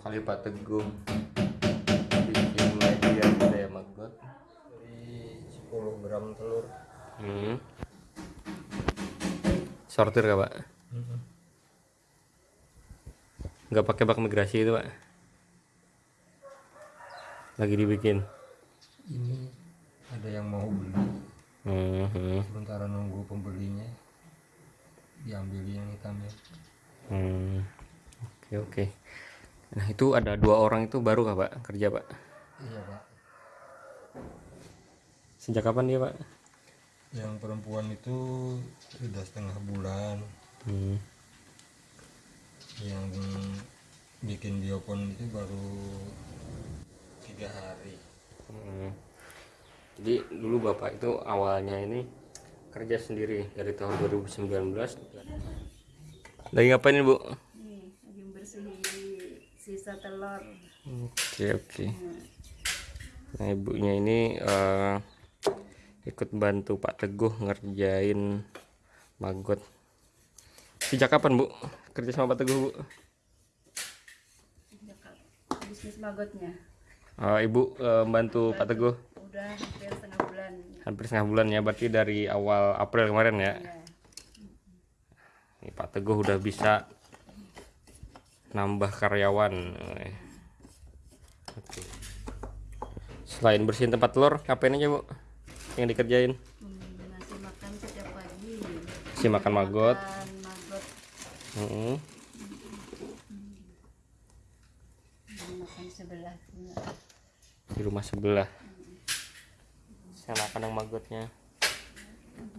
kali Pak Teguh bikin media budaya maggot dari 10 gram telur hmm. sortir gak Pak? nggak pakai bak migrasi itu Pak? lagi dibikin ini ada yang mau beli hmm. hmm. sementara nunggu pembelinya diambil yang hitamnya Hmm. Oke oke. Nah itu ada dua orang itu baru kah pak kerja pak? iya pak Sejak kapan dia pak? yang perempuan itu sudah setengah bulan Hmm. yang bikin biopon itu baru tiga hari Hmm. Jadi dulu bapak itu awalnya ini kerja sendiri dari tahun 2019. Lagi ngapain ini bu? Sisa telur. Oke oke. Nah ibunya ini eh, ikut bantu Pak Teguh ngerjain maggot. Sejak kapan bu kerja sama Pak Teguh bu? Sejak bisnis magotnya. Eh, ibu eh, bantu Pak Teguh Udah hampir setengah bulan. hampir setengah bulan ya berarti dari awal April kemarin ya. Ya. Ini Pak Teguh udah bisa nambah karyawan. Oke. Selain bersihin tempat telur, ngapain aja bu? Yang dikerjain? Hmm, makan setiap pagi. Si makan maggot. Makan sebelah juga. Di rumah sebelah. Saya makan yang maggotnya.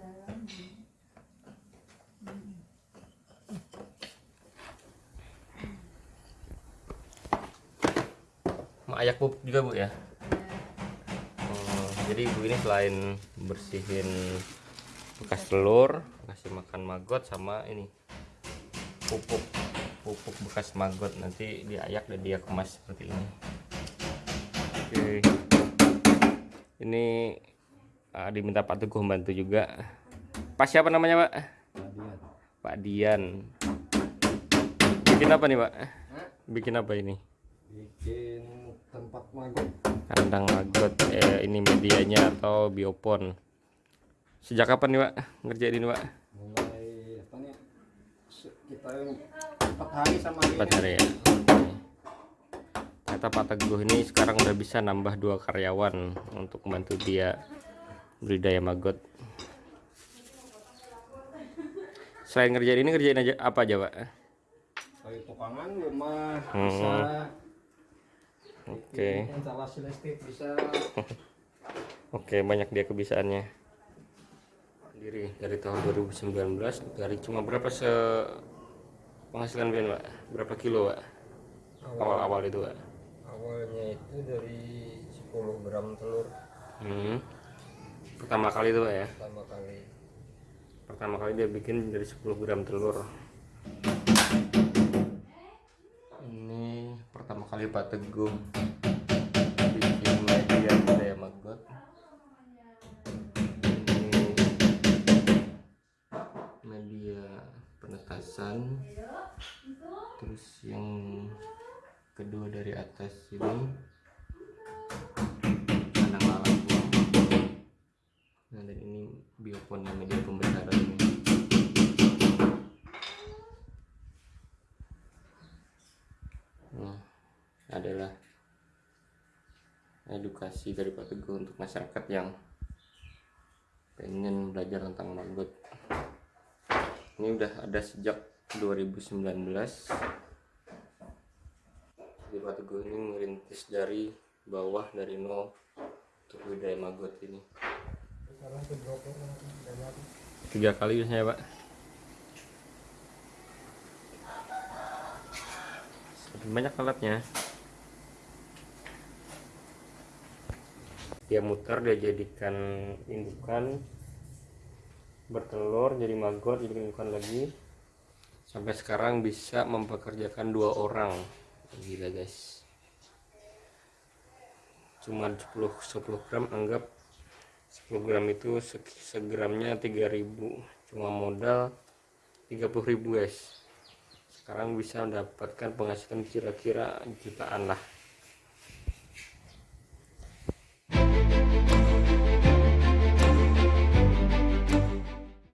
Mak ayak pupuk juga bu ya? Oh, jadi ibu ini selain bersihin bekas telur, kasih makan maggot sama ini pupuk pupuk bekas maggot nanti diayak dan dia kemas seperti ini. Oke, ini ah, diminta Pak Teguh membantu juga. Pak siapa namanya Pak? Pak Dian. Bikin apa nih Pak? Bikin apa ini? bikin tempat maggot kandang maggot eh, ini medianya atau biopon? Sejak kapan nih pak ngerjain ini pak mulai apa nih? Se- kita empat hari sama empat hari ya? Ternyata pak teguh ini sekarang udah bisa nambah dua karyawan untuk membantu dia budidaya maggot selain ngerjain ini ngerjain aja apa aja pak kayu tukangan rumah Hmm. bisa oke instalasi listrik bisa Oke, banyak dia kebisaannya. Diri dari tahun 2019 dari cuma berapa se penghasilan Ben, Pak? Berapa kilo, Pak? Awal-awal itu, Pak. awalnya itu dari 10 gram telur Hmm. Pertama kali itu, Pak ya. pertama kali Pertama kali dia bikin dari 10 gram telur. Ini pertama kali Pak Teguh bikin media budaya maggot. Ini media penetasan. Terus yang kedua dari atas ini kandang lalat buang. Nah, dan ini biopon yang media pembesaran ini. Nah, adalah edukasi dari Pak Teguh untuk masyarakat yang pengen belajar tentang maggot. Ini udah ada sejak 2019. Jadi Pak Teguh ini merintis dari bawah dari nol untuk budaya maggot ini. Tiga kali biasanya Pak. Banyak alatnya. Dia muter, dia jadikan indukan. Bertelur jadi maggot jadi indukan lagi. Sampai sekarang bisa mempekerjakan dua orang. Gila guys. Cuma 10 10 gram anggap 10 gram itu se- segramnya 3000 cuma modal 30.000 guys. Sekarang bisa mendapatkan penghasilan kira-kira jutaan lah